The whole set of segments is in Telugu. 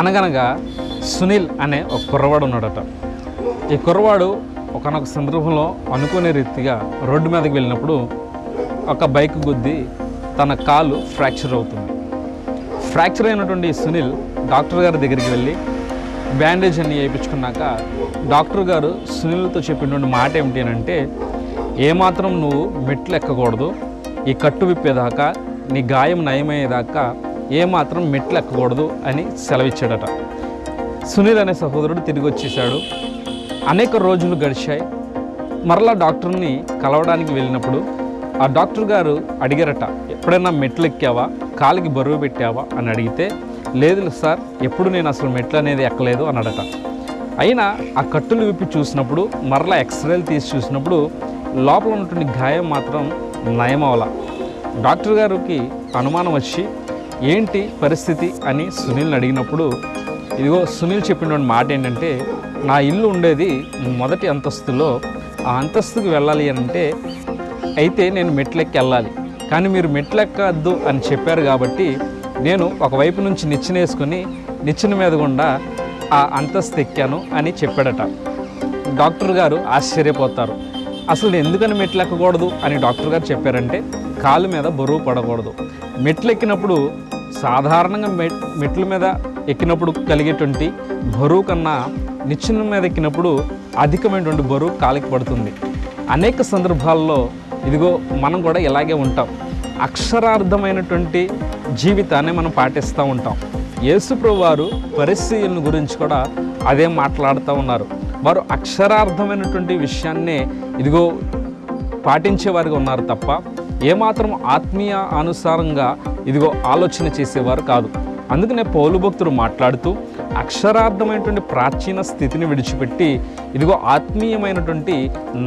అనగనగా సునీల్ అనే ఒక కుర్రవాడు ఉన్నాడట. ఈ కుర్రవాడు ఒకనొక సందర్భంలో అనుకునే రీతిగా రోడ్డు మీదకి వెళ్ళినప్పుడు ఒక బైక్ గుద్ది తన కాలు ఫ్రాక్చర్ అవుతుంది. ఫ్రాక్చర్ అయినటువంటి సునీల్ డాక్టర్ గారి దగ్గరికి వెళ్ళి బ్యాండేజ్ అన్ని వేయించుకున్నాక డాక్టర్ గారు సునీల్తో చెప్పినటువంటి మాట ఏమిటి అని అంటే ఏమాత్రం నువ్వు మెట్లు ఎక్కకూడదు. ఈ కట్టు విప్పేదాకా నీ గాయం నయమయ్యేదాకా ఏమాత్రం మెట్లు ఎక్కకూడదు అని సెలవిచ్చాడట. సునీల్ అనే సహోదరుడు తిరిగి వచ్చేసాడు అనేక రోజులు గడిచాయి. మరలా డాక్టర్ని కలవడానికి వెళ్ళినప్పుడు ఆ డాక్టర్ గారు అడిగారట ఎప్పుడైనా మెట్లు ఎక్కావా కాలికి బరువు పెట్టావా? అని అడిగితే లేదు సార్ ఎప్పుడు నేను అసలు మెట్లు అనేది ఎక్కలేదు అన్నాడట అయినా ఆ కట్టులు విప్పి చూసినప్పుడు మరలా ఎక్స్రేలు తీసి చూసినప్పుడు లోపల ఉన్నటువంటి గాయం మాత్రం నయమవల. డాక్టర్ గారికి అనుమానం వచ్చి ఏంటి పరిస్థితి అని సునీల్ని అడిగినప్పుడు ఇదిగో సునీల్ చెప్పినటువంటి మాట ఏంటంటే నా ఇల్లు ఉండేది మొదటి అంతస్తులో ఆ అంతస్తుకు వెళ్ళాలి అని అంటే అయితే నేను మెట్లెక్కి వెళ్ళాలి. కానీ మీరు మెట్లెక్కద్దు అని చెప్పారు కాబట్టి నేను ఒకవైపు నుంచి నిచ్చెన వేసుకొని నిచ్చెన మీద గుండా ఆ అంతస్తు ఎక్కాను అని చెప్పాడట. డాక్టర్ గారు ఆశ్చర్యపోతారు. అసలు ఎందుకని మెట్లు ఎక్కకూడదు అని డాక్టర్ గారు చెప్పారంటే కాలు మీద బరువు పడకూడదు. మెట్లు ఎక్కినప్పుడు సాధారణంగా మెట్ మెట్ల మీద ఎక్కినప్పుడు కలిగేటువంటి బరువు కన్నా నిచ్చెన మీద ఎక్కినప్పుడు అధికమైనటువంటి బరువు కాలికి పడుతుంది. అనేక సందర్భాల్లో ఇదిగో మనం కూడా ఇలాగే ఉంటాం. అక్షరార్థమైనటువంటి జీవితాన్ని మనం పాటిస్తూ ఉంటాం. యేసుప్రభు వారు పరిస్థితులను గురించి కూడా అదే మాట్లాడుతూ ఉన్నారు. వారు అక్షరార్థమైనటువంటి విషయాన్నే ఇదిగో పాటించేవారుగా ఉన్నారు తప్ప ఏమాత్రం ఆత్మీయ అనుసారంగా ఇదిగో ఆలోచన చేసేవారు కాదు. అందుకనే పౌలు భక్తుడు మాట్లాడుతూ అక్షరార్థమైనటువంటి ప్రాచీన స్థితిని విడిచిపెట్టి ఇదిగో ఆత్మీయమైనటువంటి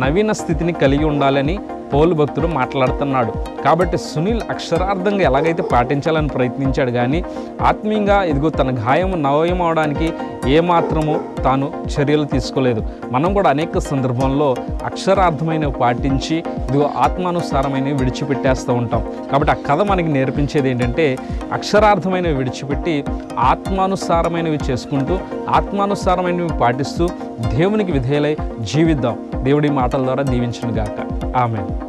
నవీన స్థితిని కలిగి ఉండాలని పౌలు భక్తుడు మాట్లాడుతున్నాడు. కాబట్టి సునీల్ అక్షరార్థంగా ఎలాగైతే పాటించాలని ప్రయత్నించాడు కానీ ఆత్మీయంగా ఇదిగో తన గాయం నవయం అవడానికి ఏమాత్రము తాను చర్యలు తీసుకోలేదు. మనం కూడా అనేక సందర్భంలో అక్షరార్థమైనవి పాటించి ఇదిగో ఆత్మానుసారమైనవి విడిచిపెట్టేస్తూ ఉంటాం. కాబట్టి ఆ కథ మనకి నేర్పించేది ఏంటంటే అక్షరార్థమైనవి విడిచిపెట్టి ఆత్మానుసారమైనవి చేసుకుంటూ ఆత్మానుసారమైనవి పాటిస్తూ దేవునికి విధేయులై జీవిద్దాం. దేవుడి మాటల ద్వారా దీవించిన గాక Amén.